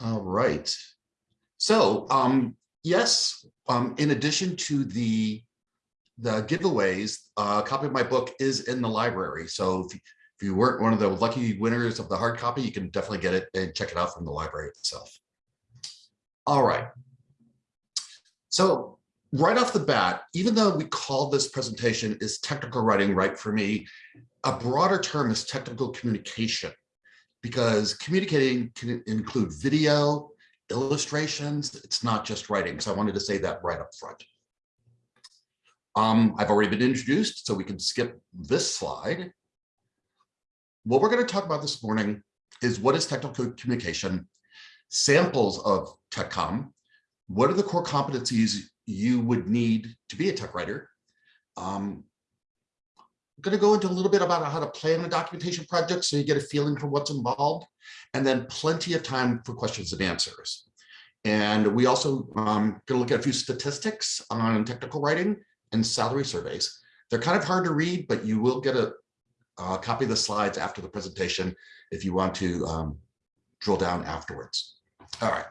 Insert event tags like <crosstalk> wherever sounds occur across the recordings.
All right. So, um, yes, um, in addition to the the giveaways, uh, a copy of my book is in the library. So if, if you weren't one of the lucky winners of the hard copy, you can definitely get it and check it out from the library itself. All right. So right off the bat, even though we call this presentation is technical writing right for me, a broader term is technical communication because communicating can include video, illustrations. It's not just writing. So I wanted to say that right up front. Um, I've already been introduced, so we can skip this slide. What we're going to talk about this morning is what is technical communication, samples of TechCom, what are the core competencies you would need to be a tech writer. Um, going to go into a little bit about how to plan a documentation project so you get a feeling for what's involved, and then plenty of time for questions and answers. And we also um, going to look at a few statistics on technical writing and salary surveys. They're kind of hard to read, but you will get a, copy of the slides after the presentation if you want to um, drill down afterwards. All right.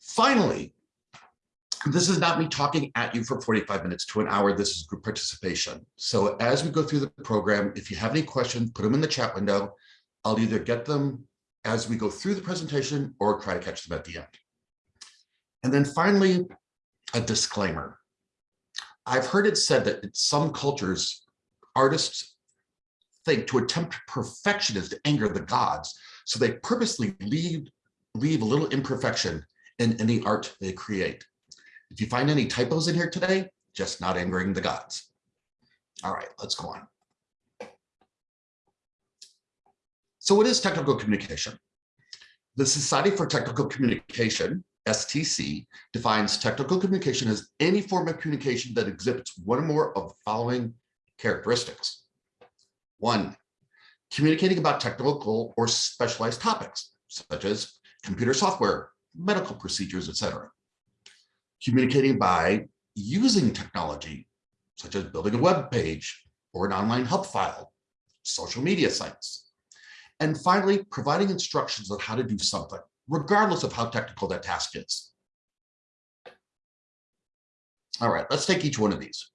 Finally, this is not me talking at you for 45 minutes to an hour. This is group participation. So as we go through the program, if you have any questions, put them in the chat window. I'll either get them as we go through the presentation or try to catch them at the end. And then finally, a disclaimer. I've heard it said that in some cultures, artists think to attempt perfection is to anger the gods. So they purposely leave, leave a little imperfection in any art they create. If you find any typos in here today, just not angering the gods. All right, let's go on. So what is technical communication? The Society for Technical Communication, STC, defines technical communication as any form of communication that exhibits one or more of the following characteristics. One, communicating about technical or specialized topics, such as computer software, medical procedures, etc communicating by using technology, such as building a web page or an online help file, social media sites. And finally, providing instructions on how to do something, regardless of how technical that task is. All right, let's take each one of these.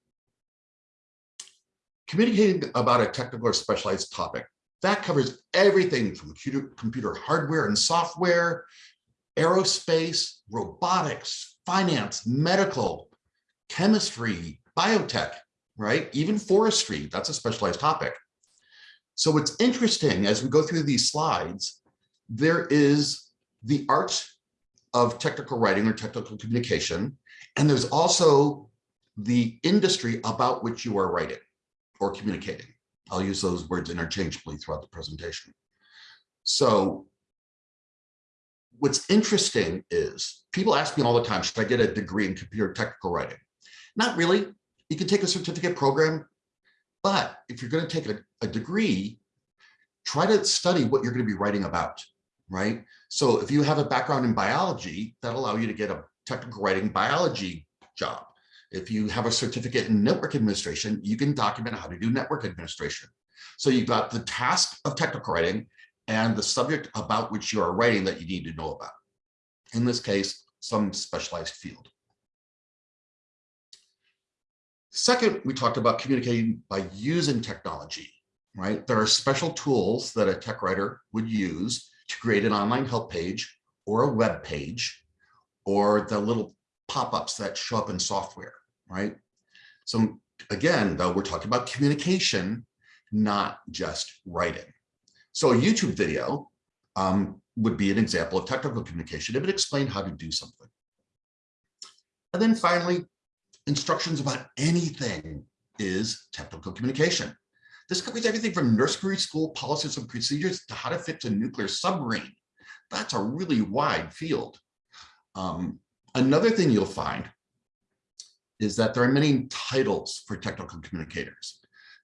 Communicating about a technical or specialized topic, that covers everything from computer, computer hardware and software, aerospace, robotics, finance, medical, chemistry, biotech, right? Even forestry, that's a specialized topic. So what's interesting as we go through these slides, there is the art of technical writing or technical communication, and there's also the industry about which you are writing or communicating. I'll use those words interchangeably throughout the presentation. So what's interesting is people ask me all the time, should I get a degree in computer technical writing? Not really. You can take a certificate program, but if you're going to take a, a degree, try to study what you're going to be writing about, right? So if you have a background in biology, that'll allow you to get a technical writing biology job. If you have a certificate in network administration, you can document how to do network administration. So you've got the task of technical writing and the subject about which you are writing that you need to know about. In this case, some specialized field. Second, we talked about communicating by using technology, right? There are special tools that a tech writer would use to create an online help page or a web page or the little pop-ups that show up in software, right? So again, though, we're talking about communication, not just writing. So a YouTube video um, would be an example of technical communication. It would explain how to do something. And then finally, instructions about anything is technical communication. This covers everything from nursery school policies and procedures to how to fix a nuclear submarine. That's a really wide field. Um, another thing you'll find is that there are many titles for technical communicators.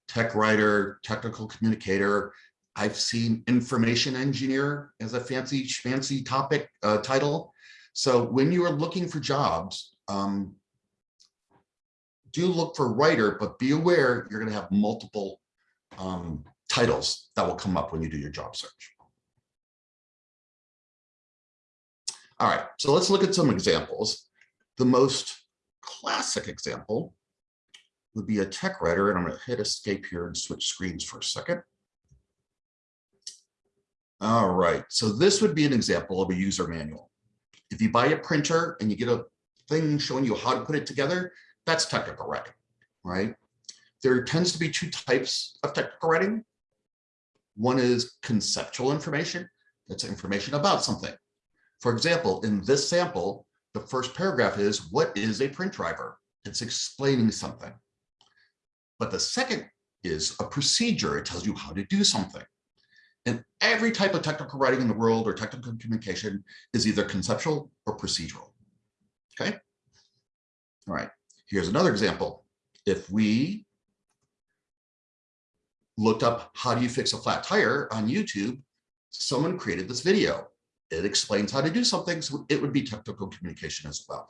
Tech writer, technical communicator, I've seen information engineer as a fancy fancy topic uh, title. So when you are looking for jobs, um, do look for writer, but be aware you're going to have multiple um, titles that will come up when you do your job search. All right, so let's look at some examples. The most classic example would be a tech writer, and I'm going to hit escape here and switch screens for a second. All right, so this would be an example of a user manual. If you buy a printer and you get a thing showing you how to put it together, that's technical writing, right? There tends to be two types of technical writing. One is conceptual information. That's information about something. For example, in this sample, the first paragraph is, what is a print driver? It's explaining something. But the second is a procedure. It tells you how to do something. And every type of technical writing in the world or technical communication is either conceptual or procedural. Okay. All right. Here's another example. If we looked up how do you fix a flat tire on YouTube, someone created this video. It explains how to do something, so it would be technical communication as well.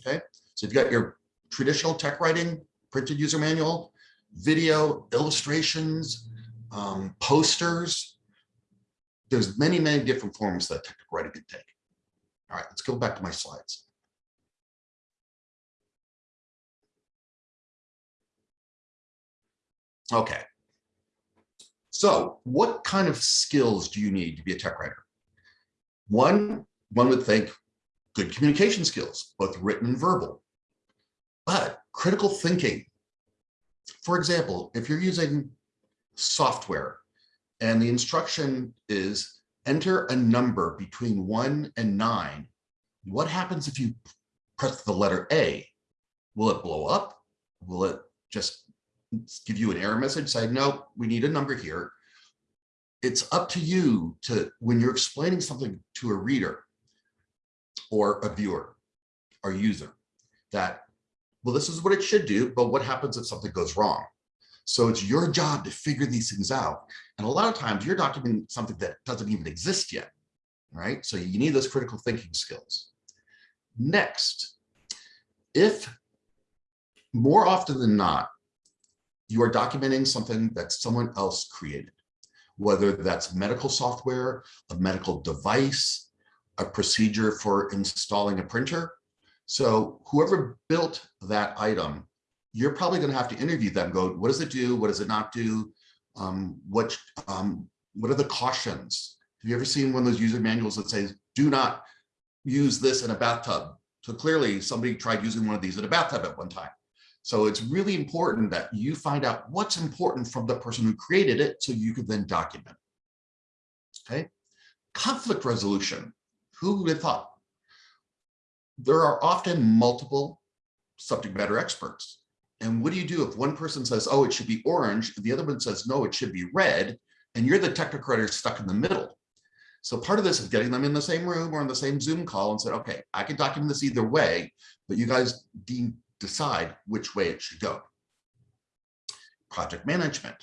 Okay, so you've got your traditional tech writing, printed user manual, video, illustrations, um, posters. There's many, many different forms that technical writing can take. All right, let's go back to my slides. Okay. So what kind of skills do you need to be a tech writer? One, one would think good communication skills, both written and verbal, but critical thinking. For example, if you're using software and the instruction is enter a number between one and nine, what happens if you press the letter A? Will it blow up? Will it just give you an error message saying, no, we need a number here. It's up to you to, when you're explaining something to a reader or a viewer or user, that, well, this is what it should do, but what happens if something goes wrong? So it's your job to figure these things out. And a lot of times you're documenting something that doesn't even exist yet, right? So you need those critical thinking skills. Next, if more often than not, you are documenting something that someone else created, whether that's medical software, a medical device, a procedure for installing a printer. So whoever built that item, you're probably going to have to interview them, go, what does it do? What does it not do? Um, what, um, what are the cautions? Have you ever seen one of those user manuals that says, do not use this in a bathtub? So clearly somebody tried using one of these in a bathtub at one time. So it's really important that you find out what's important from the person who created it so you can then document. Okay. Conflict resolution. Who would have thought? There are often multiple subject matter experts. And what do you do if one person says, oh, it should be orange, and the other one says, no, it should be red, and you're the technocrat stuck in the middle. So part of this is getting them in the same room or on the same Zoom call and said, okay, I can document this either way, but you guys decide which way it should go. Project management.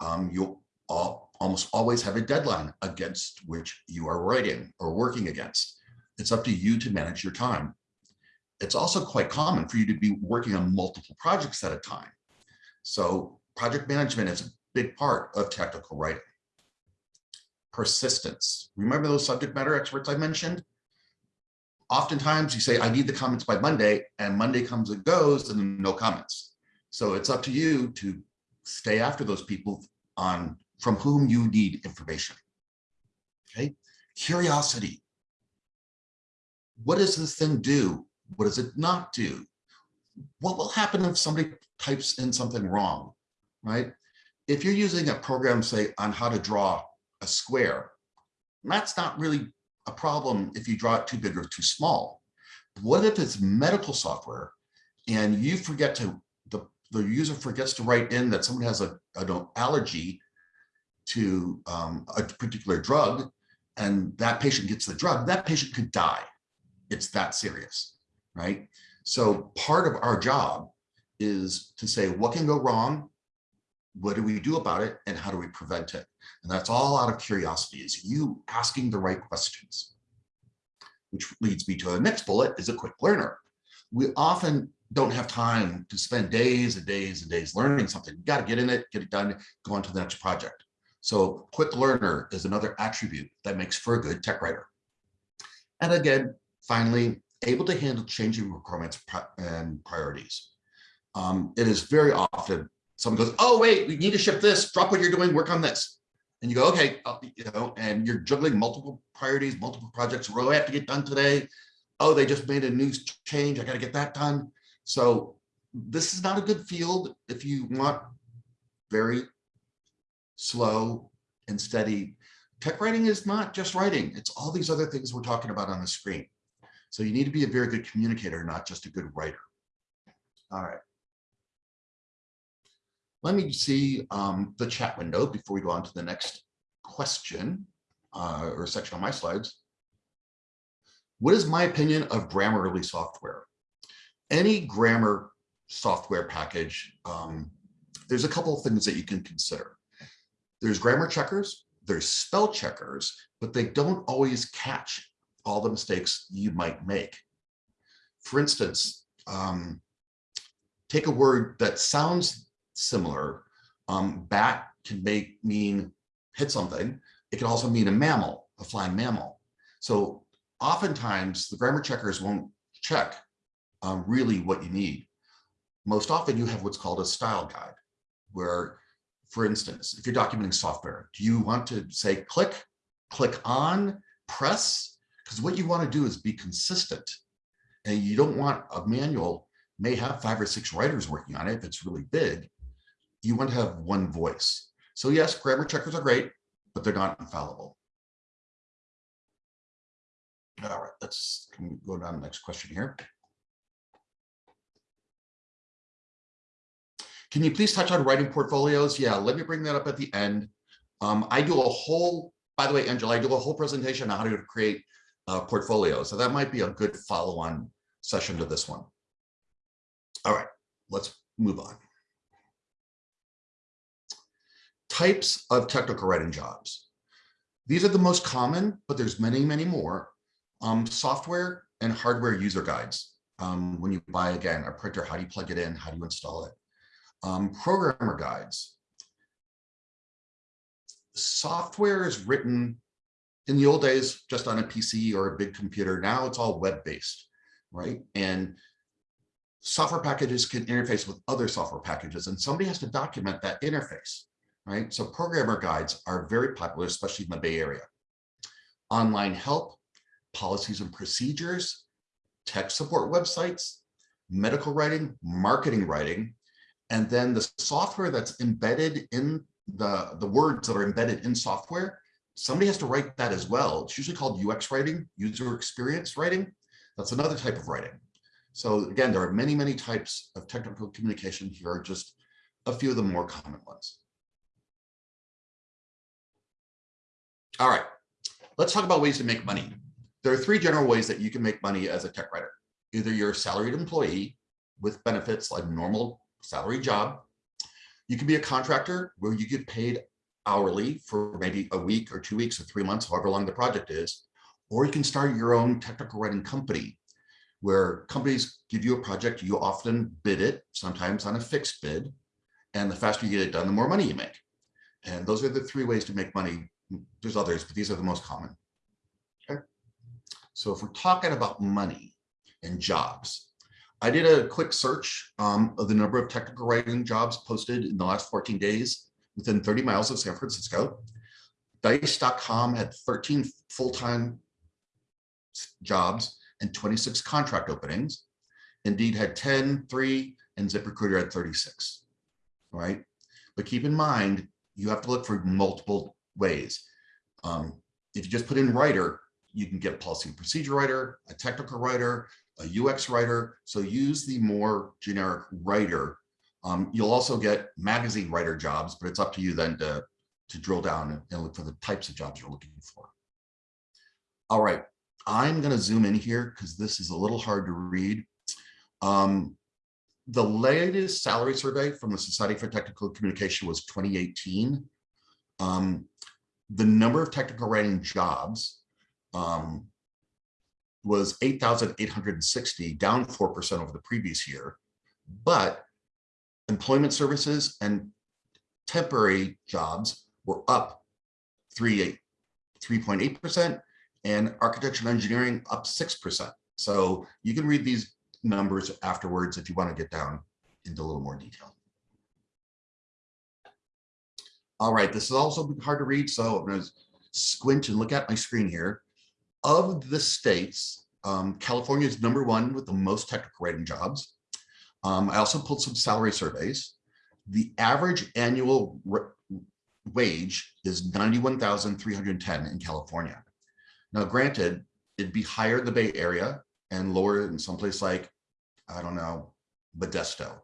Um, you'll all, almost always have a deadline against which you are writing or working against. It's up to you to manage your time. It's also quite common for you to be working on multiple projects at a time. So project management is a big part of technical writing. Persistence. Remember those subject matter experts I mentioned? oftentimes you say, I need the comments by Monday, and Monday comes and goes, and no comments. So it's up to you to stay after those people on from whom you need information. Okay, curiosity. What does this thing do? What does it not do? What will happen if somebody types in something wrong, right? If you're using a program, say, on how to draw a square, that's not really a problem if you draw it too big or too small. What if it's medical software and you forget to, the, the user forgets to write in that someone has a, an allergy to um, a particular drug and that patient gets the drug, that patient could die. It's that serious, right? So part of our job is to say what can go wrong, what do we do about it, and how do we prevent it? And that's all out of curiosity, is you asking the right questions. Which leads me to the next bullet, is a quick learner. We often don't have time to spend days and days and days learning something. You got to get in it, get it done, go on to the next project. So quick learner is another attribute that makes for a good tech writer. And again, finally, able to handle changing requirements and priorities. Um, it is very often someone goes, oh, wait, we need to ship this, drop what you're doing, work on this. And you go, okay, uh, you know, and you're juggling multiple priorities, multiple projects. What do I have to get done today? Oh, they just made a new change. I got to get that done. So this is not a good field if you want very slow and steady. Tech writing is not just writing. It's all these other things we're talking about on the screen. So you need to be a very good communicator, not just a good writer. All right. Let me see um, the chat window before we go on to the next question uh, or section on my slides. What is my opinion of Grammarly software? Any grammar software package, um, there's a couple of things that you can consider. There's grammar checkers, there's spell checkers, but they don't always catch all the mistakes you might make. For instance, um, take a word that sounds similar. Um, bat can make mean hit something. It can also mean a mammal, a flying mammal. So oftentimes the grammar checkers won't check um, really what you need. Most often you have what's called a style guide, where, for instance, if you're documenting software, do you want to say click, click on, press? Because what you want to do is be consistent. And you don't want a manual may have five or six writers working on it if it's really big. You want to have one voice. So yes, grammar checkers are great, but they're not infallible. All right, let's go down to the next question here. Can you please touch on writing portfolios? Yeah, let me bring that up at the end. Um, I do a whole, by the way, Angela, I do a whole presentation on how to create uh, portfolios. So that might be a good follow-on session to this one. All right, let's move on. Types of technical writing jobs. These are the most common, but there's many, many more. Um, software and hardware user guides. Um, when you buy, again, a printer, how do you plug it in? How do you install it? um, programmer guides. Software is written in the old days just on a PC or a big computer. Now it's all web-based, right? And software packages can interface with other software packages and somebody has to document that interface, right? So programmer guides are very popular, especially in the Bay Area. Online help, policies and procedures, tech support websites, medical writing, marketing writing, and then the software that's embedded in the, the words that are embedded in software, somebody has to write that as well. It's usually called UX writing, user experience writing. That's another type of writing. So again, there are many, many types of technical communication. Here are just a few of the more common ones. All right, let's talk about ways to make money. There are three general ways that you can make money as a tech writer. Either you're a salaried employee with benefits like a normal salary job. You can be a contractor where you get paid hourly for maybe a week or two weeks or three months, however long the project is. Or you can start your own technical writing company where companies give you a project, you often bid it, sometimes on a fixed bid. And the faster you get it done, the more money you make. And those are the three ways to make money. There's others, but these are the most common. Okay. So if we're talking about money and jobs, I did a quick search um, of the number of technical writing jobs posted in the last 14 days within 30 miles of San Francisco. Dice.com had 13 full-time jobs and 26 contract openings. Indeed had 10, 3, and ZipRecruiter had 36, all right? But keep in mind, you have to look for multiple ways. Um, if you just put in writer, you can get a policy and procedure writer, a technical writer, a UX writer. So use the more generic writer. Um, you'll also get magazine writer jobs, but it's up to you then to, to drill down and look for the types of jobs you're looking for. All right, I'm going to zoom in here because this is a little hard to read. Um, the latest salary survey from the Society for Technical Communication was 2018. Um, the number of technical writing jobs um, was 8,860, down 4% over the previous year. But employment services and temporary jobs were up 3.8%, and architecture and engineering up 6%. So you can read these numbers afterwards if you want to get down into a little more detail. All right, this is also hard to read, so I'm going to squint and look at my screen here. Of the states, um, California is number one with the most technical writing jobs. Um, I also pulled some salary surveys. The average annual wage is 91,310 in California. Now, granted, it'd be higher in the Bay Area and lower in someplace like, I don't know, Modesto.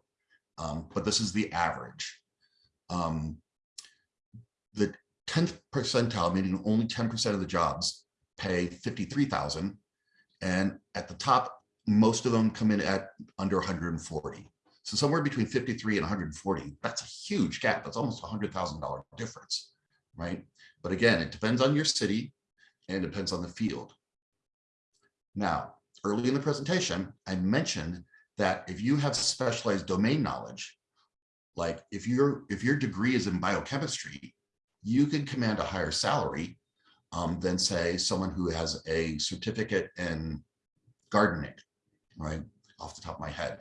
Um, but this is the average. Um, the 10th percentile, meaning only 10% of the jobs pay 53,000. And at the top, most of them come in at under 140. So somewhere between 53 and 140, that's a huge gap. That's almost a $100,000 difference, right? But again, it depends on your city and depends on the field. Now, early in the presentation, I mentioned that if you have specialized domain knowledge, like if your if your degree is in biochemistry, you can command a higher salary um, than say someone who has a certificate in gardening, right? Off the top of my head.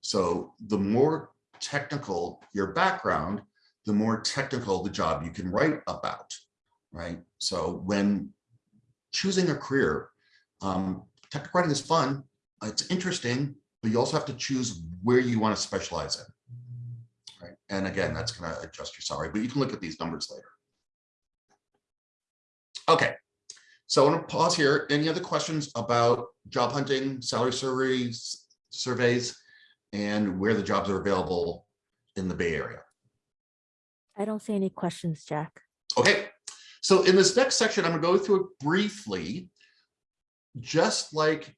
So the more technical your background, the more technical the job you can write about, right? So when choosing a career, um, technical writing is fun, it's interesting, but you also have to choose where you want to specialize in. Right. And again, that's going to adjust your salary, but you can look at these numbers later. Okay, so I want to pause here. Any other questions about job hunting, salary surveys, surveys, and where the jobs are available in the Bay Area? I don't see any questions, Jack. Okay, so in this next section, I'm going to go through it briefly, just like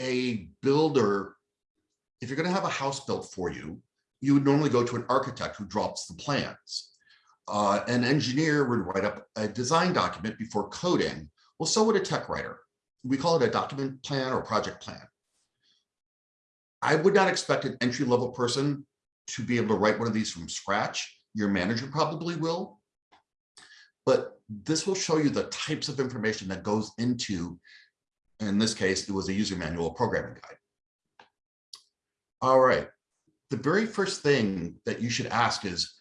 a builder, if you're going to have a house built for you, you would normally go to an architect who drops the plans. Uh, an engineer would write up a design document before coding. Well, so would a tech writer. We call it a document plan or project plan. I would not expect an entry level person to be able to write one of these from scratch. Your manager probably will, but this will show you the types of information that goes into, in this case, it was a user manual programming guide. All right, the very first thing that you should ask is,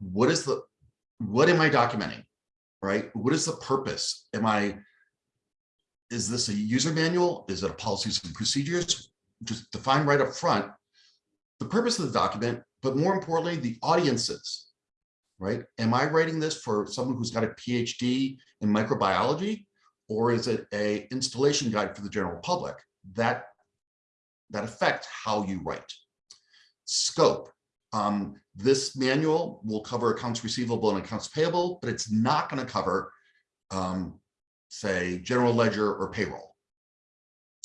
what is the, what am I documenting, right? What is the purpose? Am I, is this a user manual? Is it a policies and procedures? Just define right up front the purpose of the document, but more importantly, the audiences, right? Am I writing this for someone who's got a PhD in microbiology, or is it a installation guide for the general public? That, that affects how you write. Scope. Um, this manual will cover accounts receivable and accounts payable, but it's not going to cover, um, say, general ledger or payroll.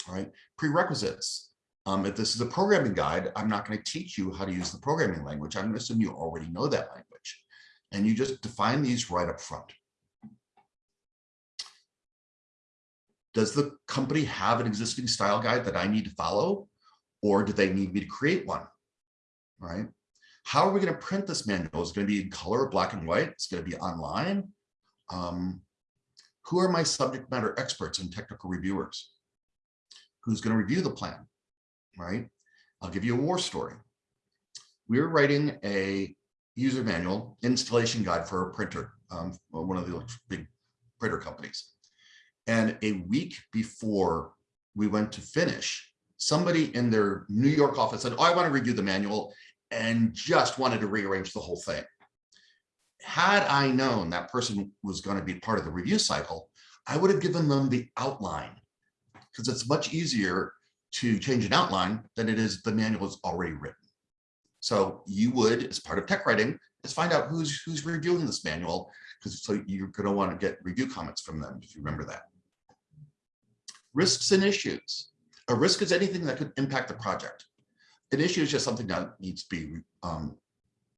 All right. Prerequisites. Um, if this is a programming guide, I'm not going to teach you how to use the programming language. I'm going to assume you already know that language. And you just define these right up front. Does the company have an existing style guide that I need to follow? Or do they need me to create one? Right? How are we going to print this manual? Is it going to be in color, black and white? It's going to be online. Um, who are my subject matter experts and technical reviewers? Who's going to review the plan? right? I'll give you a war story. We were writing a user manual installation guide for a printer, um, one of the big printer companies. And a week before we went to finish, somebody in their New York office said, oh, I want to review the manual and just wanted to rearrange the whole thing. Had I known that person was going to be part of the review cycle, I would have given them the outline because it's much easier to change an outline than it is the manual is already written. So you would, as part of tech writing, is find out who's who's reviewing this manual, because so you're going to want to get review comments from them if you remember that. Risks and issues. A risk is anything that could impact the project. An issue is just something that needs to be um,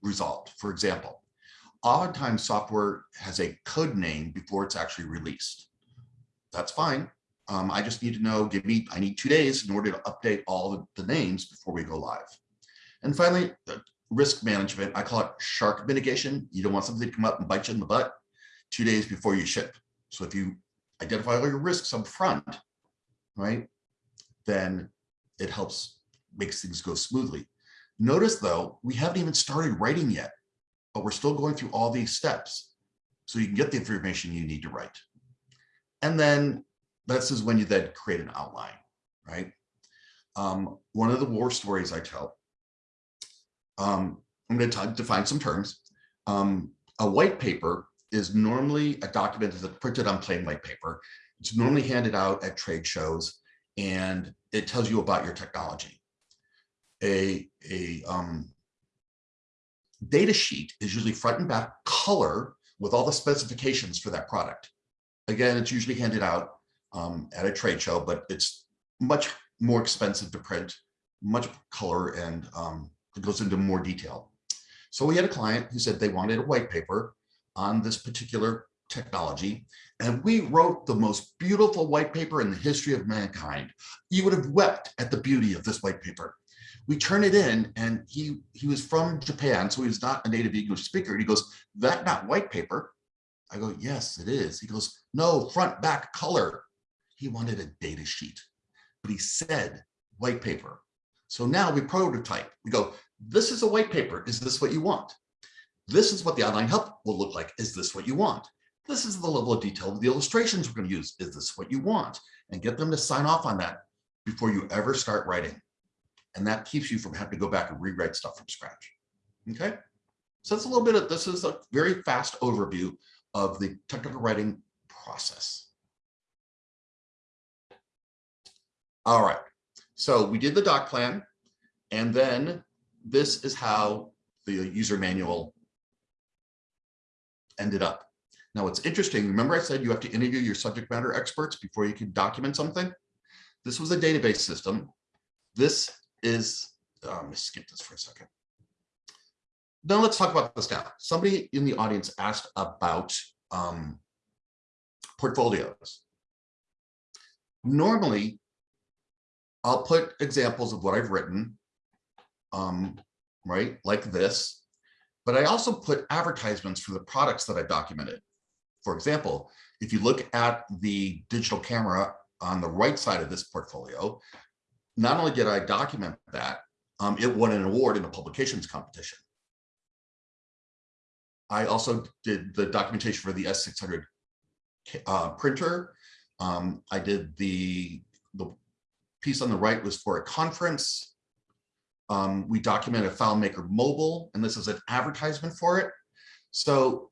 resolved. For example, oftentimes software has a code name before it's actually released. That's fine. Um, I just need to know, give me, I need two days in order to update all the, the names before we go live. And finally, risk management, I call it shark mitigation. You don't want something to come up and bite you in the butt two days before you ship. So if you identify all your risks up front, right? Then it helps, makes things go smoothly. Notice though, we haven't even started writing yet, but we're still going through all these steps. So you can get the information you need to write. And then this is when you then create an outline, right? Um, one of the war stories I tell, um, I'm going to define some terms. Um, a white paper is normally a document that's printed on plain white paper. It's normally handed out at trade shows and it tells you about your technology. A, a um, data sheet is usually front and back color with all the specifications for that product. Again, it's usually handed out um, at a trade show, but it's much more expensive to print, much color, and um, it goes into more detail. So we had a client who said they wanted a white paper on this particular technology, and we wrote the most beautiful white paper in the history of mankind. You would have wept at the beauty of this white paper. We turn it in, and he he was from Japan, so he was not a native English speaker. And he goes, "That not white paper." I go, "Yes, it is." He goes, "No, front, back, color." He wanted a data sheet, but he said white paper. So now we prototype. We go, this is a white paper. Is this what you want? This is what the online help will look like. Is this what you want? This is the level of detail of the illustrations we're going to use. Is this what you want? And get them to sign off on that before you ever start writing. And that keeps you from having to go back and rewrite stuff from scratch. Okay. So that's a little bit of, this is a very fast overview of the technical writing process. All right, so we did the doc plan, and then this is how the user manual ended up. Now, it's interesting. Remember I said you have to interview your subject matter experts before you can document something? This was a database system. This is, um, let me skip this for a second. Now let's talk about this now. Somebody in the audience asked about um, portfolios. Normally, I'll put examples of what I've written, um, right, like this, but I also put advertisements for the products that I've documented. For example, if you look at the digital camera on the right side of this portfolio, not only did I document that, um, it won an award in a publications competition. I also did the documentation for the S600 uh, printer. Um, I did the, the piece on the right was for a conference. Um, we documented FileMaker Mobile, and this is an advertisement for it. So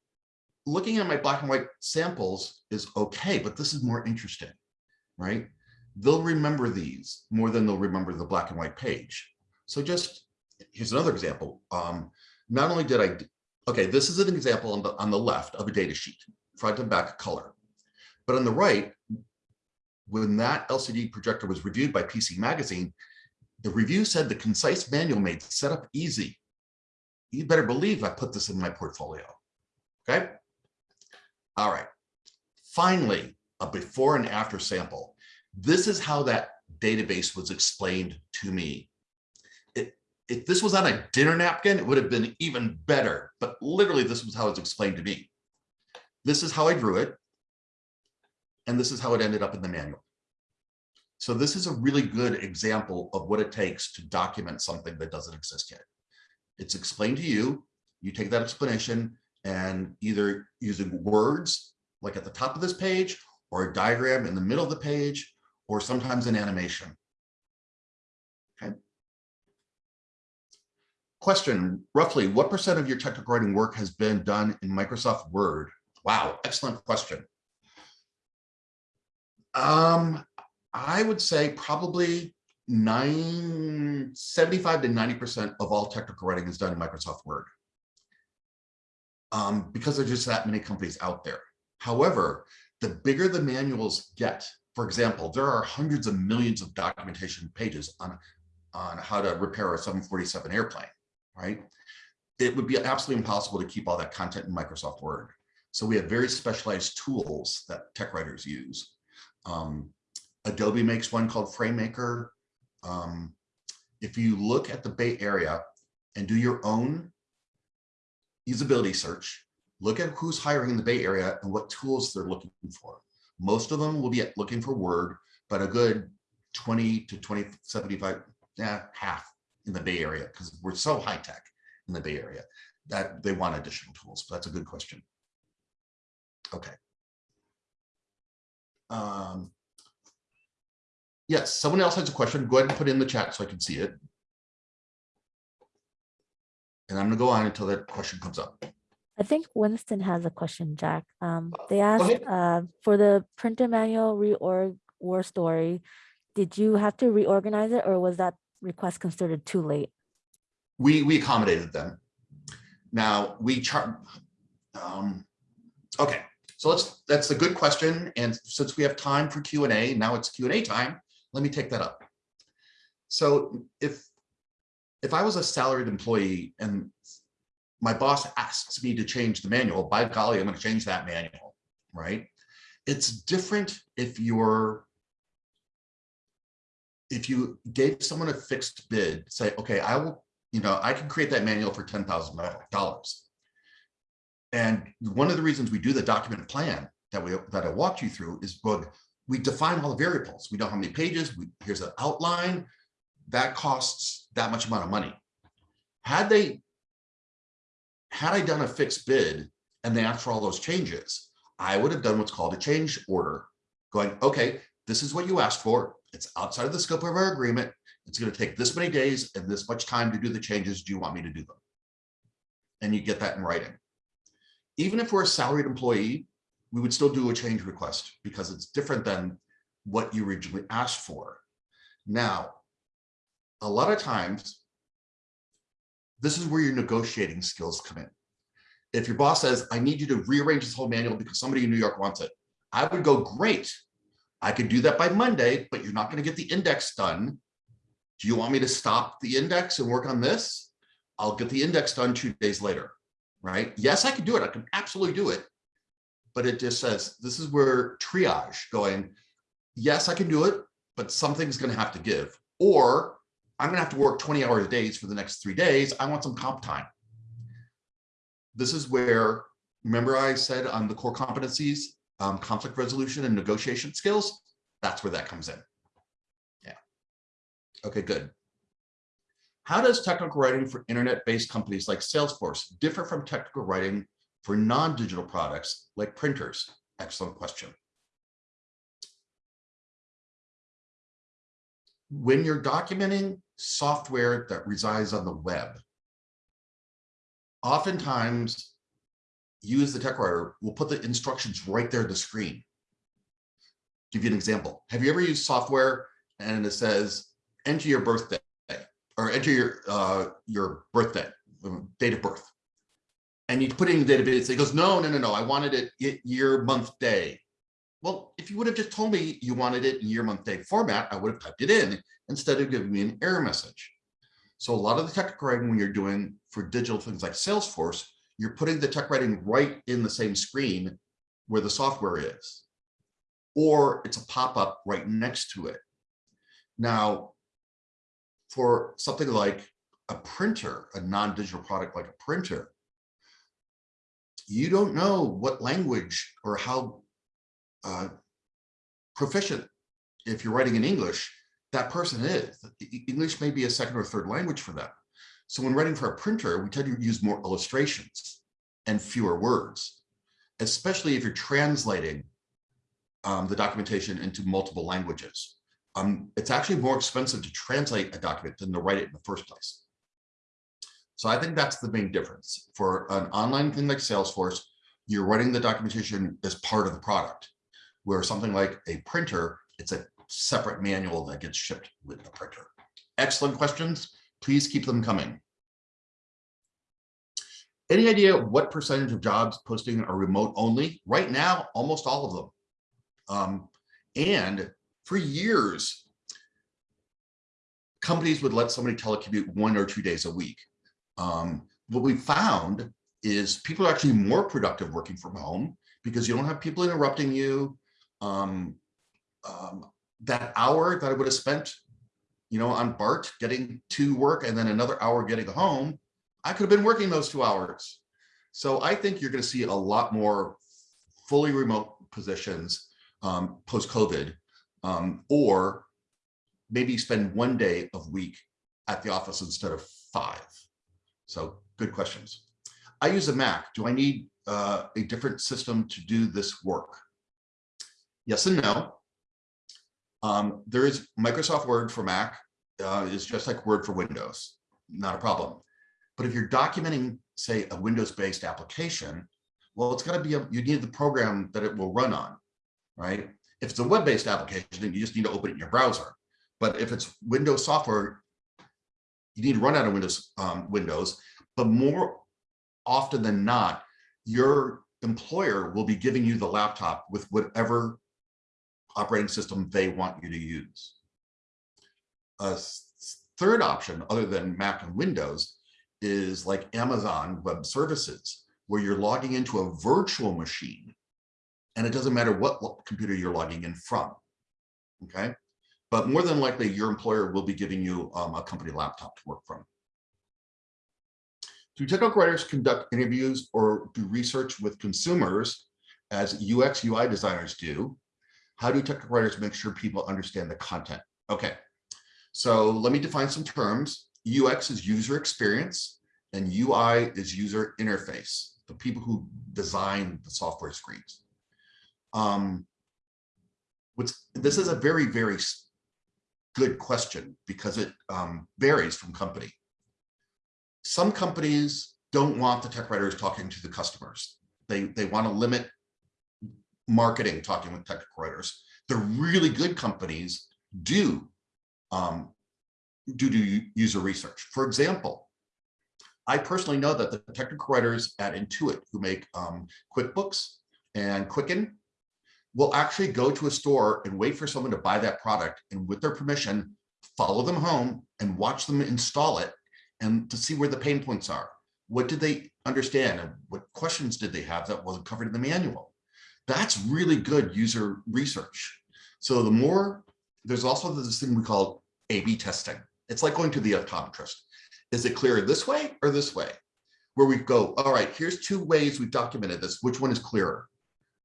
looking at my black and white samples is okay, but this is more interesting, right? They'll remember these more than they'll remember the black and white page. So just, here's another example. Um, not only did I, okay, this is an example on the, on the left of a data sheet, front and back color. But on the right, when that LCD projector was reviewed by PC Magazine, the review said the concise manual made setup easy. You better believe I put this in my portfolio. Okay. All right. Finally, a before and after sample. This is how that database was explained to me. It, if this was on a dinner napkin, it would have been even better. But literally, this was how it's explained to me. This is how I drew it. And this is how it ended up in the manual. So this is a really good example of what it takes to document something that doesn't exist yet. It's explained to you, you take that explanation and either using words like at the top of this page or a diagram in the middle of the page or sometimes an animation. Okay. Question, roughly what percent of your technical writing work has been done in Microsoft Word? Wow, excellent question. Um, I would say probably nine, 75 to 90% of all technical writing is done in Microsoft Word. Um, because there's just that many companies out there. However, the bigger the manuals get, for example, there are hundreds of millions of documentation pages on, on how to repair a 747 airplane, right? It would be absolutely impossible to keep all that content in Microsoft Word. So we have very specialized tools that tech writers use. Um, Adobe makes one called FrameMaker. Um, if you look at the Bay Area and do your own usability search, look at who's hiring in the Bay Area and what tools they're looking for. Most of them will be looking for Word, but a good 20 to 20, 75, yeah, half in the Bay Area, because we're so high tech in the Bay Area that they want additional tools. That's a good question. Okay. Um, Yes, someone else has a question. Go ahead and put it in the chat so I can see it. And I'm gonna go on until that question comes up. I think Winston has a question, Jack. Um, they asked, uh, for the printer manual reorg war story, did you have to reorganize it or was that request considered too late? We, we accommodated them. Now, we chart, um, okay, so let's, that's a good question. And since we have time for Q and A, now it's Q and A time, let me take that up. So if, if I was a salaried employee and my boss asks me to change the manual, by golly, I'm gonna change that manual, right? It's different if you're if you gave someone a fixed bid, say, okay, I will, you know, I can create that manual for ten thousand dollars. And one of the reasons we do the document plan that we that I walked you through is we define all the variables. We know how many pages, we, here's an outline, that costs that much amount of money. Had they, had I done a fixed bid and they asked for all those changes, I would have done what's called a change order, going, okay, this is what you asked for. It's outside of the scope of our agreement. It's going to take this many days and this much time to do the changes. Do you want me to do them? And you get that in writing. Even if we're a salaried employee, we would still do a change request because it's different than what you originally asked for. Now, a lot of times, this is where your negotiating skills come in. If your boss says, I need you to rearrange this whole manual because somebody in New York wants it, I would go, great. I could do that by Monday, but you're not going to get the index done. Do you want me to stop the index and work on this? I'll get the index done two days later, right? Yes, I can do it. I can absolutely do it but it just says, this is where triage going, yes, I can do it, but something's gonna have to give. Or I'm gonna have to work 20 hours a days for the next three days. I want some comp time. This is where, remember I said on the core competencies, um, conflict resolution and negotiation skills, that's where that comes in. Yeah. Okay, good. How does technical writing for internet-based companies like Salesforce differ from technical writing for non-digital products like printers? Excellent question. When you're documenting software that resides on the web, oftentimes you as the tech writer will put the instructions right there on the screen. Give you an example. Have you ever used software and it says, enter your birthday or enter your, uh, your birthday, date of birth and you put in the database, it goes, no, no, no, no, I wanted it year, month, day. Well, if you would have just told me you wanted it in year, month, day format, I would have typed it in instead of giving me an error message. So a lot of the tech writing when you're doing for digital things like Salesforce, you're putting the tech writing right in the same screen where the software is, or it's a pop-up right next to it. Now, for something like a printer, a non-digital product like a printer, you don't know what language or how uh, proficient, if you're writing in English, that person is. English may be a second or third language for them. So when writing for a printer, we tend to use more illustrations and fewer words, especially if you're translating um, the documentation into multiple languages. Um, it's actually more expensive to translate a document than to write it in the first place. So I think that's the main difference. For an online thing like Salesforce, you're writing the documentation as part of the product, where something like a printer, it's a separate manual that gets shipped with the printer. Excellent questions. Please keep them coming. Any idea what percentage of jobs posting are remote only? Right now, almost all of them. Um, and for years, companies would let somebody telecommute one or two days a week. Um, what we found is people are actually more productive working from home because you don't have people interrupting you. Um, um, that hour that I would have spent, you know, on BART getting to work and then another hour getting home, I could have been working those two hours. So I think you're going to see a lot more fully remote positions um, post-COVID, um, or maybe spend one day of week at the office instead of five. So good questions. I use a Mac. Do I need uh, a different system to do this work? Yes and no. Um, there is Microsoft Word for Mac uh, is just like Word for Windows, not a problem. But if you're documenting, say, a Windows-based application, well, it's going to be, a, you need the program that it will run on, right? If it's a web-based application, then you just need to open it in your browser. But if it's Windows software, you need to run out of Windows, um, Windows, but more often than not, your employer will be giving you the laptop with whatever operating system they want you to use. A third option, other than Mac and Windows, is like Amazon Web Services, where you're logging into a virtual machine, and it doesn't matter what computer you're logging in from, okay? But more than likely, your employer will be giving you um, a company laptop to work from. Do technical writers conduct interviews or do research with consumers as UX UI designers do? How do technical writers make sure people understand the content? Okay, so let me define some terms. UX is user experience and UI is user interface, the people who design the software screens. Um, what's, this is a very, very good question because it um, varies from company. Some companies don't want the tech writers talking to the customers. They, they want to limit marketing talking with technical writers. The really good companies do um, do do user research. For example, I personally know that the technical writers at Intuit who make um, QuickBooks and Quicken will actually go to a store and wait for someone to buy that product and with their permission, follow them home and watch them install it and to see where the pain points are. What did they understand and what questions did they have that wasn't covered in the manual? That's really good user research. So the more, there's also this thing we call A-B testing. It's like going to the optometrist. Is it clearer this way or this way? Where we go, all right, here's two ways we've documented this. Which one is clearer,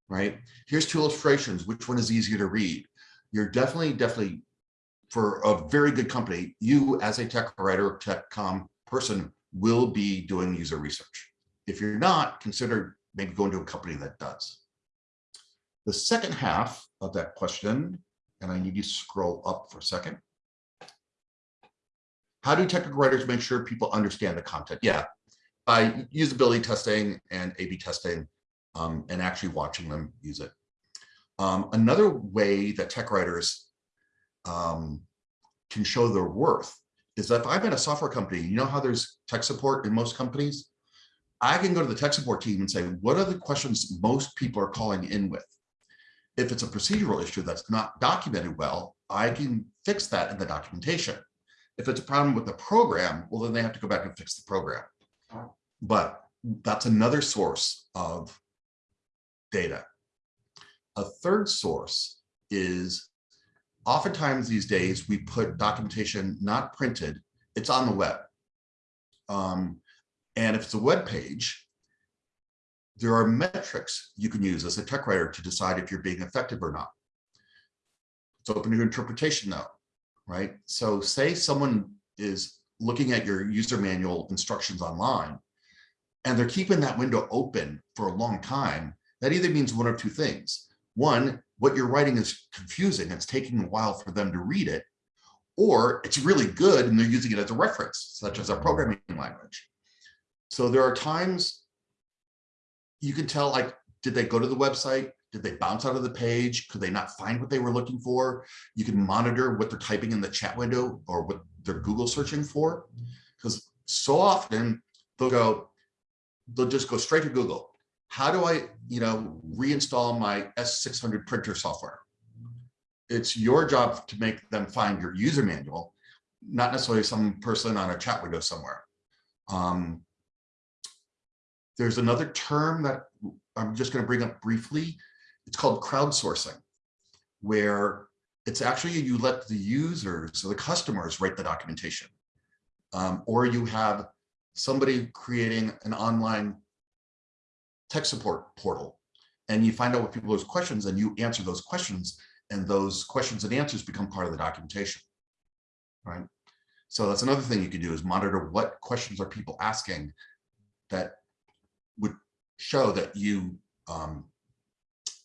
right? Here's two illustrations. Which one is easier to read? You're definitely, definitely, for a very good company, you as a tech writer, tech com person will be doing user research. If you're not, consider maybe going to a company that does. The second half of that question, and I need you to scroll up for a second. How do technical writers make sure people understand the content? Yeah, by usability testing and A-B testing um, and actually watching them use it. Um, another way that tech writers um, can show their worth is that if I'm at a software company, you know how there's tech support in most companies? I can go to the tech support team and say, what are the questions most people are calling in with? If it's a procedural issue that's not documented well, I can fix that in the documentation. If it's a problem with the program, well, then they have to go back and fix the program. But that's another source of data. A third source is oftentimes these days we put documentation not printed, it's on the web. Um, and if it's a web page, there are metrics you can use as a tech writer to decide if you're being effective or not. It's open to interpretation though, right? So say someone is looking at your user manual instructions online and they're keeping that window open for a long time, that either means one of two things. One, what you're writing is confusing. It's taking a while for them to read it, or it's really good and they're using it as a reference, such as a programming language. So there are times you can tell like, did they go to the website? Did they bounce out of the page? Could they not find what they were looking for? You can monitor what they're typing in the chat window or what they're Google searching for. Because so often they'll go, they'll just go straight to Google. How do I, you know, reinstall my S600 printer software? It's your job to make them find your user manual, not necessarily some person on a chat window somewhere. Um, there's another term that I'm just going to bring up briefly. It's called crowdsourcing, where it's actually you let the users or the customers write the documentation, um, or you have somebody creating an online tech support portal and you find out what people's questions and you answer those questions and those questions and answers become part of the documentation. Right? So that's another thing you can do is monitor what questions are people asking that show that you um,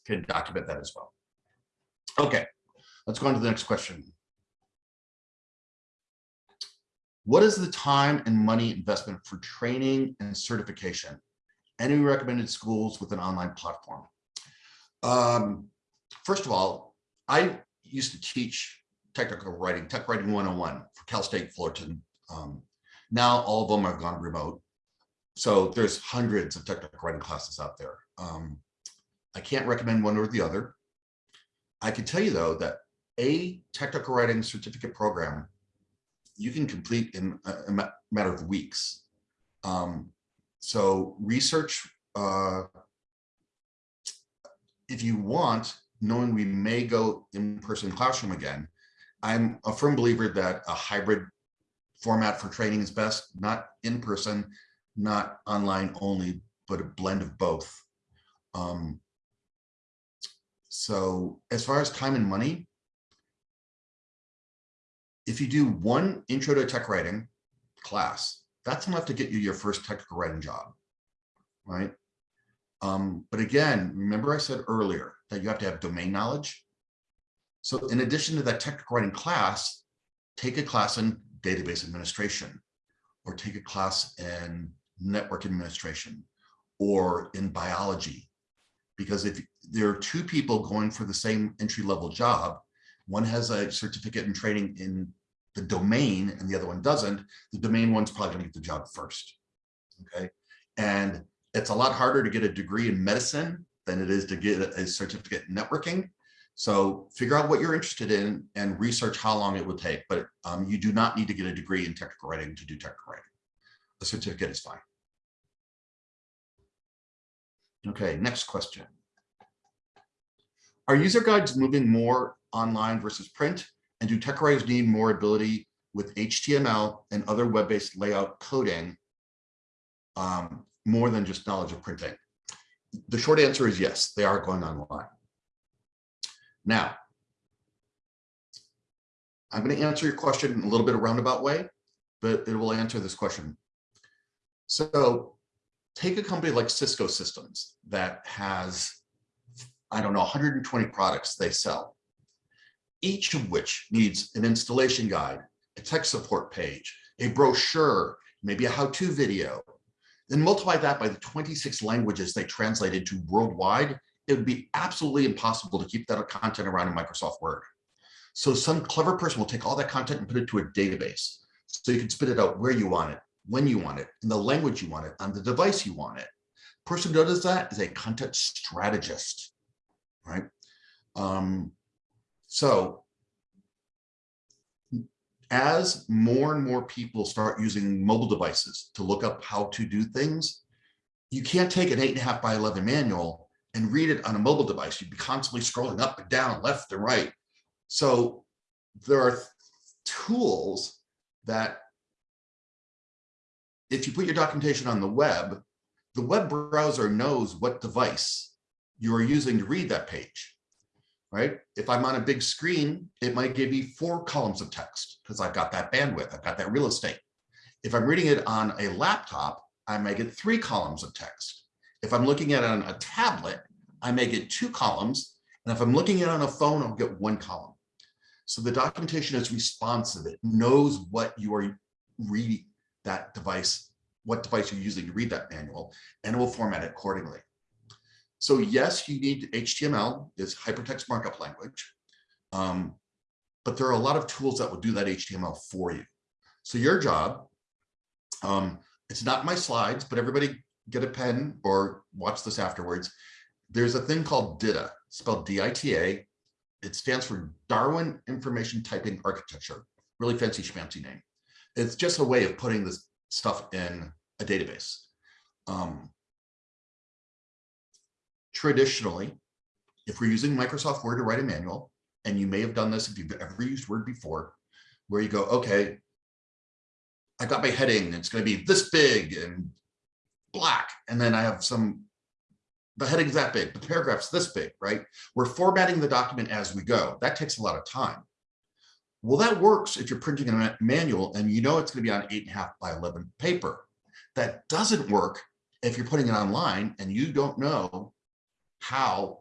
can document that as well. Okay, let's go on to the next question. What is the time and money investment for training and certification? Any recommended schools with an online platform? Um, first of all, I used to teach technical writing, tech writing 101 for Cal State Fullerton. Um, now all of them have gone remote. So there's hundreds of technical writing classes out there. Um, I can't recommend one or the other. I can tell you though that a technical writing certificate program you can complete in a, a matter of weeks. Um, so research, uh, if you want, knowing we may go in-person classroom again, I'm a firm believer that a hybrid format for training is best, not in person, not online only, but a blend of both. Um, so as far as time and money, if you do one intro to tech writing class, that's enough to get you your first technical writing job, right? Um, but again, remember I said earlier that you have to have domain knowledge. So in addition to that technical writing class, take a class in database administration or take a class in network administration or in biology. Because if there are two people going for the same entry level job, one has a certificate in training in the domain and the other one doesn't, the domain one's probably gonna get the job first, okay? And it's a lot harder to get a degree in medicine than it is to get a certificate in networking. So figure out what you're interested in and research how long it would take, but um, you do not need to get a degree in technical writing to do technical writing. A certificate is fine. Okay, next question. Are user guides moving more online versus print? And do tech writers need more ability with HTML and other web-based layout coding um, more than just knowledge of printing? The short answer is yes, they are going online. Now, I'm going to answer your question in a little bit of roundabout way, but it will answer this question. So take a company like Cisco Systems that has, I don't know, 120 products they sell, each of which needs an installation guide, a tech support page, a brochure, maybe a how-to video, then multiply that by the 26 languages they translated to worldwide, it would be absolutely impossible to keep that content around in Microsoft Word. So some clever person will take all that content and put it to a database. So you can spit it out where you want it, when you want it, in the language you want it, on the device you want it. Person who does that is a content strategist, right? Um, so as more and more people start using mobile devices to look up how to do things, you can't take an eight and a half by 11 manual and read it on a mobile device. You'd be constantly scrolling up and down, left and right. So there are tools that if you put your documentation on the web, the web browser knows what device you are using to read that page right? If I'm on a big screen, it might give me four columns of text because I've got that bandwidth, I've got that real estate. If I'm reading it on a laptop, I may get three columns of text. If I'm looking at it on a tablet, I may get two columns. And if I'm looking at it on a phone, I'll get one column. So the documentation is responsive. It knows what you are reading that device, what device you're using to read that manual, and it will format it accordingly. So yes, you need HTML is hypertext markup language. Um, but there are a lot of tools that will do that HTML for you. So your job, um, it's not my slides, but everybody get a pen or watch this afterwards. There's a thing called DITA, spelled D-I-T-A. It stands for Darwin Information Typing Architecture, really fancy schmancy name. It's just a way of putting this stuff in a database. Um, traditionally, if we're using Microsoft Word to write a manual, and you may have done this if you've ever used Word before, where you go, okay, I got my heading, it's going to be this big and black, and then I have some the heading's that big, the paragraph's this big, right? We're formatting the document as we go. That takes a lot of time. Well, that works if you're printing a manual and you know it's gonna be on eight and a half by 11 paper. That doesn't work if you're putting it online and you don't know how,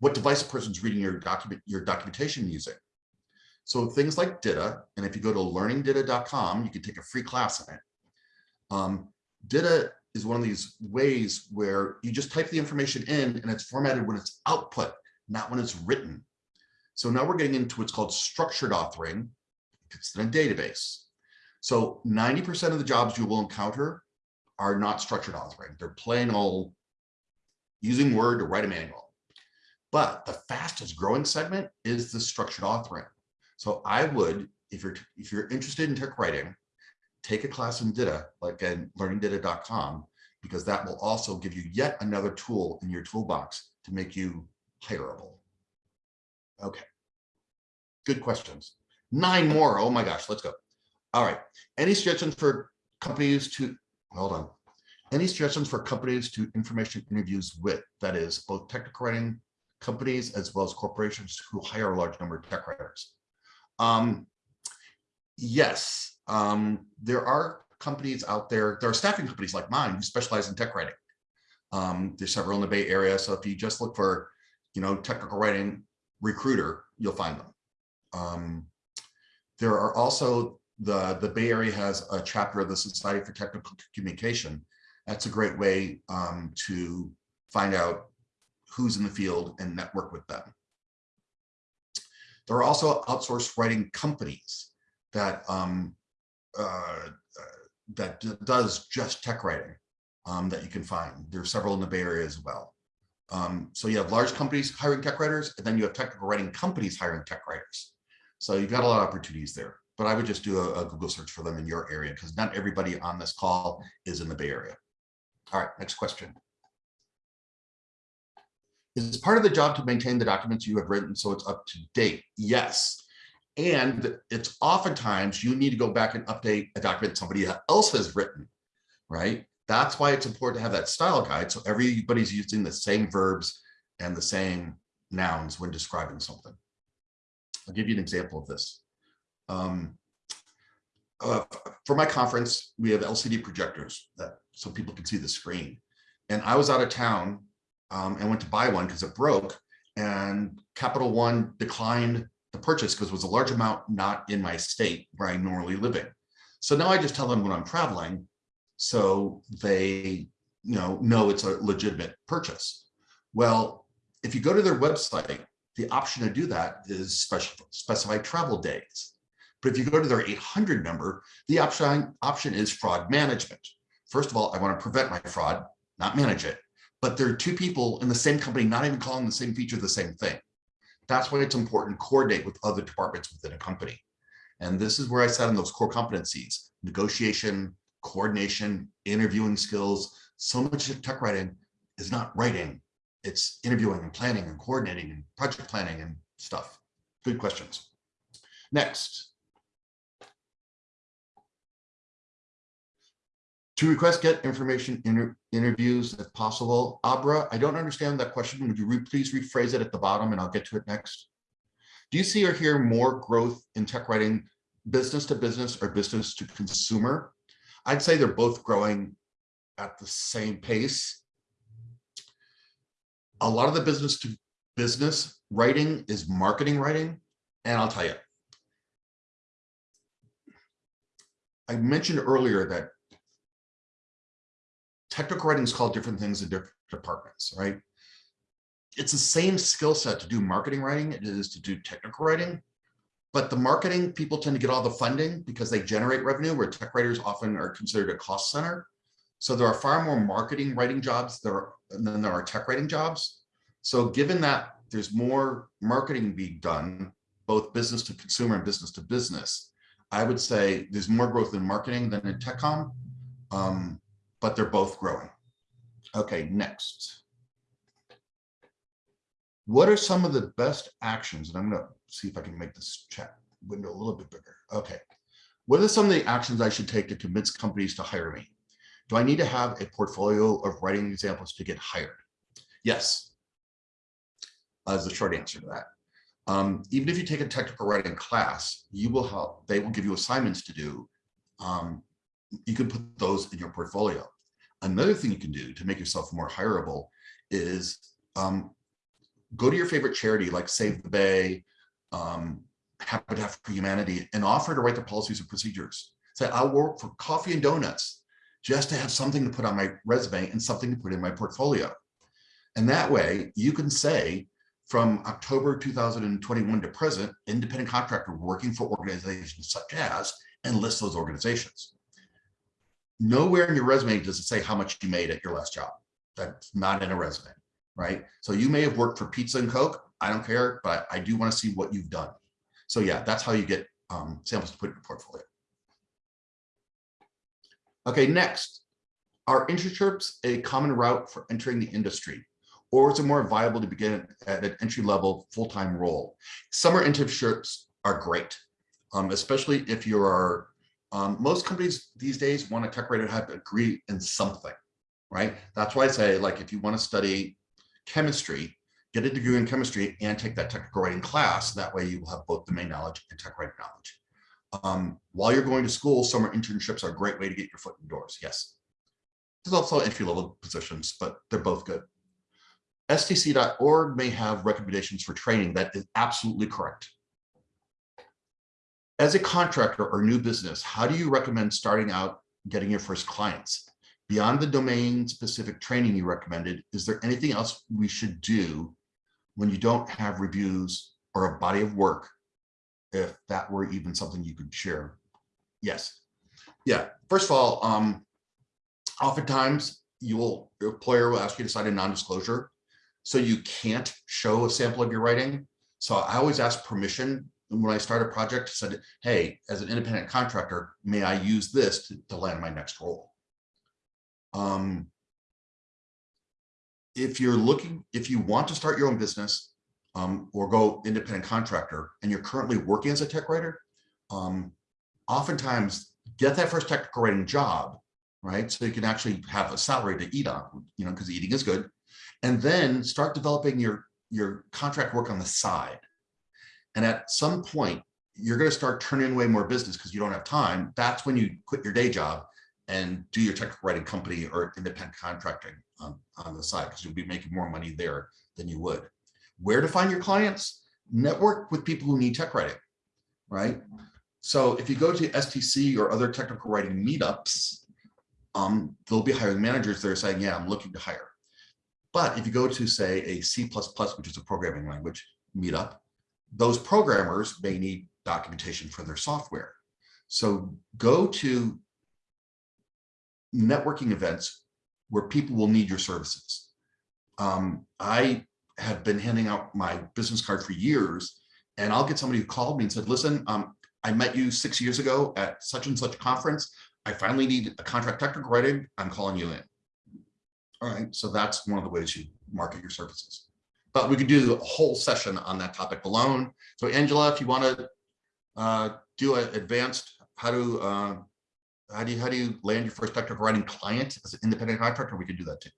what device a person's reading your document, your documentation using. So things like DITA, and if you go to learningdita.com, you can take a free class on it. Um, DITA is one of these ways where you just type the information in and it's formatted when it's output, not when it's written. So now we're getting into what's called structured authoring. It's in a database. So 90% of the jobs you will encounter are not structured authoring. They're plain old using Word to write a manual. But the fastest growing segment is the structured authoring. So I would, if you're if you're interested in tech writing, take a class in DITA, like at learningdita.com, because that will also give you yet another tool in your toolbox to make you hireable. Okay. Good questions. Nine more. Oh my gosh, let's go. All right. Any suggestions for companies to, hold on. Any suggestions for companies to information interviews with, that is both technical writing companies as well as corporations who hire a large number of tech writers? Um, yes, um, there are companies out there, there are staffing companies like mine who specialize in tech writing. Um, there's several in the Bay Area. So if you just look for, you know, technical writing recruiter, you'll find them. Um, there are also the, the Bay Area has a chapter of the Society for Technical Communication. That's a great way um, to find out who's in the field and network with them. There are also outsourced writing companies that um, uh, that does just tech writing um, that you can find. There are several in the Bay Area as well. Um, so you have large companies hiring tech writers, and then you have technical writing companies hiring tech writers. So you've got a lot of opportunities there. But I would just do a, a Google search for them in your area because not everybody on this call is in the Bay Area. All right, next question. Is part of the job to maintain the documents you have written so it's up to date? Yes. And it's oftentimes you need to go back and update a document somebody else has written, right? That's why it's important to have that style guide. So everybody's using the same verbs and the same nouns when describing something. I'll give you an example of this. Um, uh, for my conference, we have LCD projectors that so people can see the screen. And I was out of town um, and went to buy one because it broke and Capital One declined the purchase because it was a large amount not in my state where I normally live in. So now I just tell them when I'm traveling, so they you know know it's a legitimate purchase. Well, if you go to their website, the option to do that is special specify travel days. But if you go to their 800 number, the option option is fraud management. First of all, I want to prevent my fraud, not manage it. But there are two people in the same company, not even calling the same feature the same thing. That's why it's important to coordinate with other departments within a company. And this is where I sat on those core competencies, negotiation, coordination, interviewing skills. So much of tech writing is not writing, it's interviewing and planning and coordinating and project planning and stuff. Good questions. Next. To request get information inter interviews if possible. Abra, I don't understand that question. Would you re please rephrase it at the bottom and I'll get to it next. Do you see or hear more growth in tech writing business to business or business to consumer? I'd say they're both growing at the same pace. A lot of the business to business writing is marketing writing. And I'll tell you, I mentioned earlier that technical writing is called different things in different departments, right? It's the same skill set to do marketing writing it is to do technical writing, but the marketing people tend to get all the funding because they generate revenue where tech writers often are considered a cost center. So there are far more marketing writing jobs there than there are tech writing jobs. So given that there's more marketing being done, both business to consumer and business to business, I would say there's more growth in marketing than in TechCom. Um, but they're both growing. Okay, next. What are some of the best actions? And I'm going to see if I can make this chat window a little bit bigger. Okay. What are some of the actions I should take to convince companies to hire me? Do I need to have a portfolio of writing examples to get hired? Yes. As the short answer to that. Um, even if you take a technical writing class, you will help, they will give you assignments to do. Um, you can put those in your portfolio. Another thing you can do to make yourself more hireable is um, go to your favorite charity like Save the Bay, um, Habitat for Humanity, and offer to write the policies and procedures. Say, I'll work for coffee and donuts just to have something to put on my resume and something to put in my portfolio. And that way you can say from October 2021 to present, independent contractor working for organizations such as, and list those organizations. Nowhere in your resume does it say how much you made at your last job. That's not in a resume, right? So you may have worked for pizza and Coke. I don't care, but I do want to see what you've done. So yeah, that's how you get um, samples to put in your portfolio. Okay, next, are internships a common route for entering the industry? Or is it more viable to begin at an entry level full-time role? Summer internships are great, um, especially if you are, um, most companies these days want a tech writer to have a degree in something, right? That's why I say, like, if you want to study chemistry, get a degree in chemistry and take that technical writing class. That way you will have both domain knowledge and tech writing knowledge. Um, while you're going to school, summer internships are a great way to get your foot in doors. Yes. There's also entry level positions, but they're both good. STC.org may have recommendations for training. That is absolutely correct. As a contractor or new business, how do you recommend starting out getting your first clients? Beyond the domain specific training you recommended, is there anything else we should do when you don't have reviews or a body of work if that were even something you could share. Yes. Yeah. First of all, um, oftentimes you will, your employer will ask you to sign a non-disclosure. So you can't show a sample of your writing. So I always ask permission when I start a project, said, hey, as an independent contractor, may I use this to, to land my next role? Um, if you're looking, if you want to start your own business, um, or go independent contractor and you're currently working as a tech writer, um, oftentimes get that first technical writing job, right? So you can actually have a salary to eat on, you know, because eating is good. And then start developing your, your contract work on the side. And at some point, you're going to start turning away more business because you don't have time. That's when you quit your day job and do your technical writing company or independent contracting on, on the side because you'll be making more money there than you would where to find your clients, network with people who need tech writing, right? So if you go to STC or other technical writing meetups, um, there'll be hiring managers that are saying, yeah, I'm looking to hire. But if you go to say a C++, which is a programming language meetup, those programmers may need documentation for their software. So go to networking events where people will need your services. Um, I have been handing out my business card for years. And I'll get somebody who called me and said, listen, um, I met you six years ago at such and such conference. I finally need a contract technical writing. I'm calling you in. All right, so that's one of the ways you market your services. But we could do a whole session on that topic alone. So Angela, if you want to uh, do an advanced, how to uh, how do you how do you land your first technical writing client as an independent contractor? We can do that too.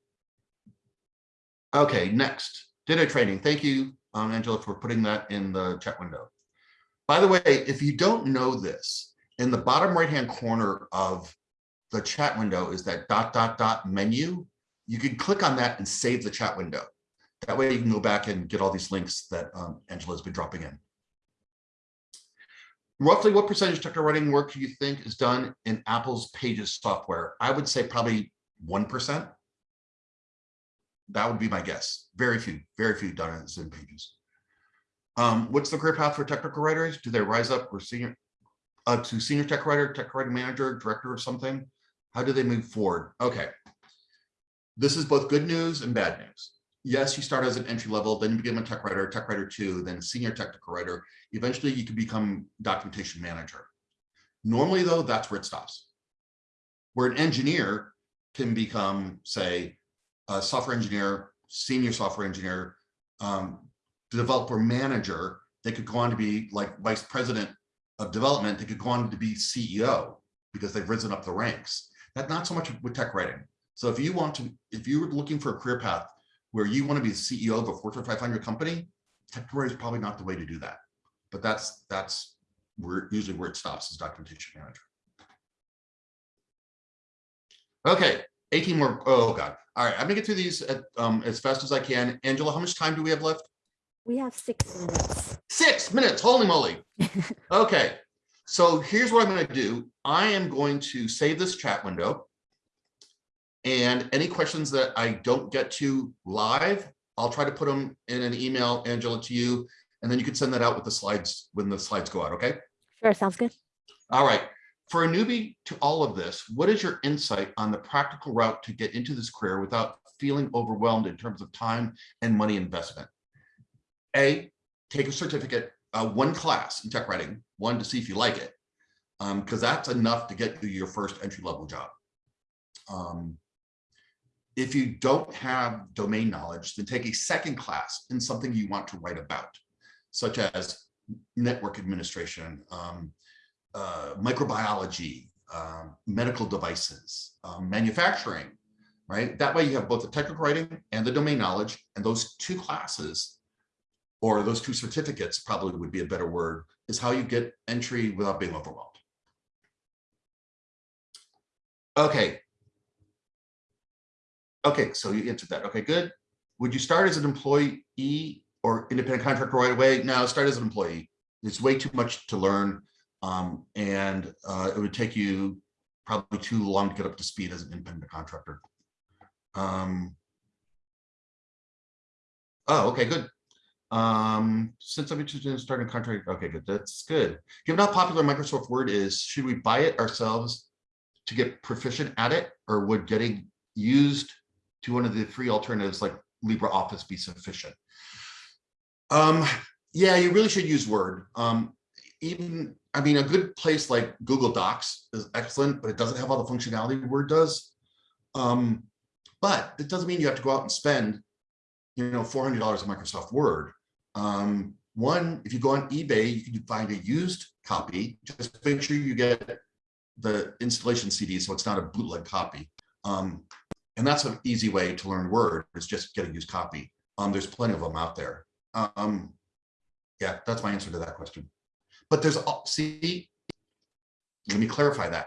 Okay, next. DITA training. Thank you, um, Angela, for putting that in the chat window. By the way, if you don't know this, in the bottom right-hand corner of the chat window is that dot, dot, dot menu. You can click on that and save the chat window. That way you can go back and get all these links that um, Angela has been dropping in. Roughly what percentage of technical writing work do you think is done in Apple's Pages software? I would say probably 1% that would be my guess. Very few, very few done in pages. Um, what's the career path for technical writers? Do they rise up or senior uh, to senior tech writer, tech writing manager, director of something? How do they move forward? Okay. This is both good news and bad news. Yes, you start as an entry level, then you become a tech writer, tech writer two, then senior technical writer. Eventually you can become documentation manager. Normally though, that's where it stops. Where an engineer can become, say, a software engineer, senior software engineer, um, developer manager, they could go on to be like vice president of development, they could go on to be CEO because they've risen up the ranks. That's not so much with tech writing. So if you want to, if you're looking for a career path where you want to be the CEO of a Fortune 500 company, writing is probably not the way to do that. But that's, that's where usually where it stops is documentation manager. Okay, 18 more. Oh, God. All right, I'm gonna get through these at, um, as fast as I can. Angela, how much time do we have left? We have six minutes. Six minutes, holy moly. <laughs> Okay, so here's what I'm gonna do. I am going to save this chat window. And any questions that I don't get to live, I'll try to put them in an email, Angela, to you. And then you can send that out with the slides when the slides go out, okay? Sure, sounds good. All right, for a newbie to all of this, what is your insight on the practical route to get into this career without feeling overwhelmed in terms of time and money investment? A, take a certificate, uh, one class in tech writing, one to see if you like it. Um, because that's enough to get you your first entry level job. Um, if you don't have domain knowledge, then take a second class in something you want to write about, such as network administration, um, uh, microbiology, um, medical devices, um, manufacturing, right? That way you have both the technical writing and the domain knowledge, and those two classes or those two certificates probably would be a better word, is how you get entry without being overwhelmed. Okay. Okay, so you answered that. Okay, good. Would you start as an employee or independent contractor right away? No, start as an employee. It's way too much to learn. Um, and uh, it would take you probably too long to get up to speed as an independent contractor. Um, oh, okay, good. Um, since I'm interested in starting a contract, okay, good, that's good. Given how popular Microsoft Word is, should we buy it ourselves to get proficient at it, or would getting used to one of the free alternatives like LibreOffice be sufficient? Um, yeah, you really should use Word. Um, even, I mean, a good place like Google Docs is excellent, but it doesn't have all the functionality Word does. Um, but it doesn't mean you have to go out and spend, you know, $400 on Microsoft Word. Um, one, if you go on eBay, you can find a used copy. Just make sure you get the installation CD so it's not a bootleg copy. Um, and that's an easy way to learn Word is just get a used copy. Um, there's plenty of them out there. Um, yeah, that's my answer to that question. But there's, see, let me clarify that.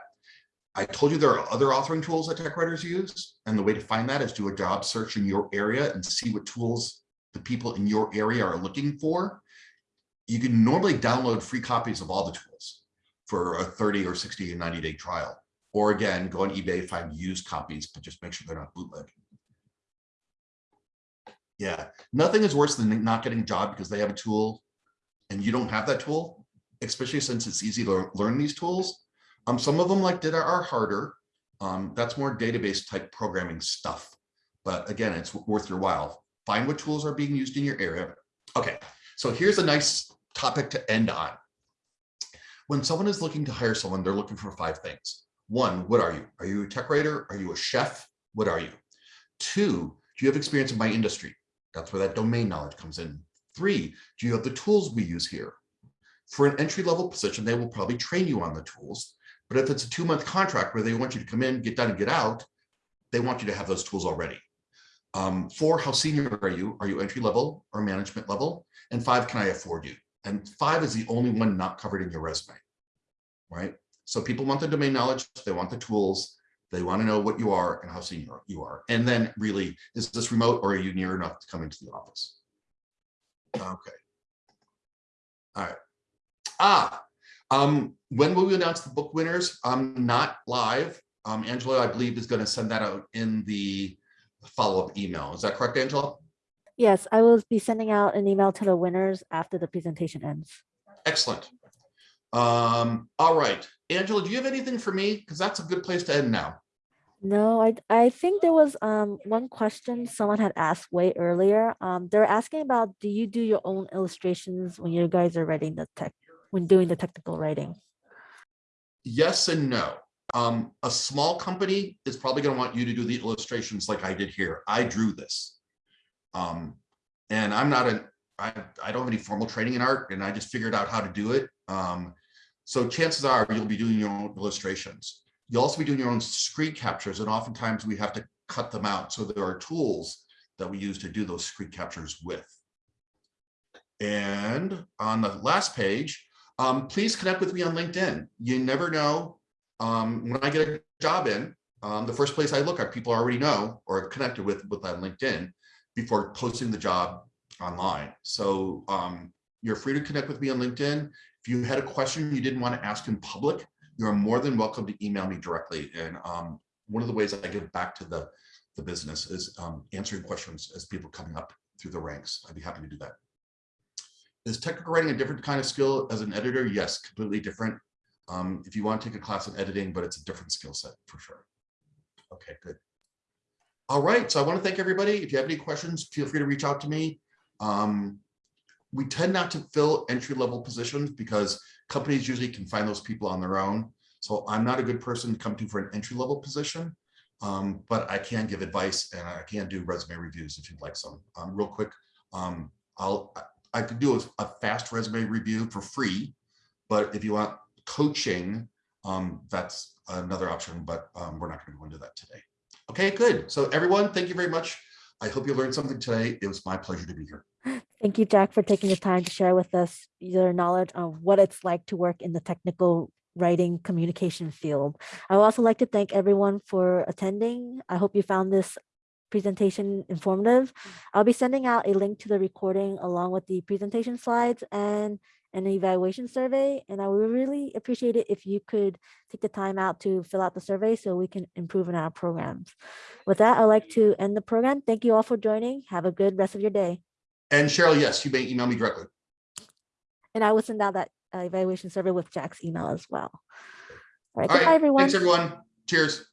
I told you there are other authoring tools that tech writers use, and the way to find that is do a job search in your area and see what tools the people in your area are looking for. You can normally download free copies of all the tools for a 30 or 60 and 90 day trial. Or again, go on eBay, find used copies, but just make sure they're not bootleg. Yeah, nothing is worse than not getting a job because they have a tool and you don't have that tool, especially since it's easy to learn these tools. Um, some of them like DITA are harder. Um, that's more database type programming stuff. But again, it's worth your while. Find what tools are being used in your area. Okay, so here's a nice topic to end on. When someone is looking to hire someone, they're looking for five things. One, what are you? Are you a tech writer? Are you a chef? What are you? Two, do you have experience in my industry? That's where that domain knowledge comes in. Three, do you have the tools we use here? For an entry level position, they will probably train you on the tools. But if it's a two month contract where they want you to come in, get done and get out, they want you to have those tools already. Um, four, how senior are you? Are you entry level or management level? And five, can I afford you? And five is the only one not covered in your resume, right? So people want the domain knowledge, they want the tools, they want to know what you are and how senior you are. And then really, is this remote or are you near enough to come into the office? Okay. All right. Ah, um, when will we announce the book winners? Um, not live. Um, Angela, I believe, is going to send that out in the follow-up email. Is that correct, Angela? Yes, I will be sending out an email to the winners after the presentation ends. Excellent. Um, all right. Angela, do you have anything for me? Because that's a good place to end now. No, I I think there was um one question someone had asked way earlier. Um, they're asking about do you do your own illustrations when you guys are writing the tech when doing the technical writing? Yes and no. Um, a small company is probably going to want you to do the illustrations like I did here. I drew this. Um, and I'm not a, I, I don't have any formal training in art and I just figured out how to do it. Um, so chances are you'll be doing your own illustrations. You'll also be doing your own screen captures and oftentimes we have to cut them out. So there are tools that we use to do those screen captures with. And on the last page, um, please connect with me on LinkedIn. You never know. Um, when I get a job in, um, the first place I look at people I already know or connected with with on LinkedIn before posting the job online. So um, you're free to connect with me on LinkedIn. If you had a question you didn't want to ask in public, you're more than welcome to email me directly. And um, one of the ways I give back to the, the business is um, answering questions as people coming up through the ranks. I'd be happy to do that. Is technical writing a different kind of skill as an editor? Yes, completely different. Um, if you want to take a class in editing, but it's a different skill set for sure. Okay, good. All right, so I want to thank everybody. If you have any questions, feel free to reach out to me. Um, we tend not to fill entry level positions because companies usually can find those people on their own. So I'm not a good person to come to for an entry level position, um, but I can give advice and I can do resume reviews if you'd like some. Um, real quick, um, I'll I could do a, a fast resume review for free, but if you want coaching, um, that's another option, but um, we're not going to go into that today. Okay, good. So everyone, thank you very much. I hope you learned something today. It was my pleasure to be here. Thank you, Jack, for taking the time to share with us your knowledge on what it's like to work in the technical writing communication field. I would also like to thank everyone for attending. I hope you found this presentation informative. I'll be sending out a link to the recording along with the presentation slides and an evaluation survey. And I would really appreciate it if you could take the time out to fill out the survey so we can improve in our programs. With that, I'd like to end the program. Thank you all for joining. Have a good rest of your day. And Cheryl, yes, you may email me directly. And I will send out that uh, evaluation survey with Jack's email as well. All right, All goodbye, right, everyone. thanks everyone. Cheers.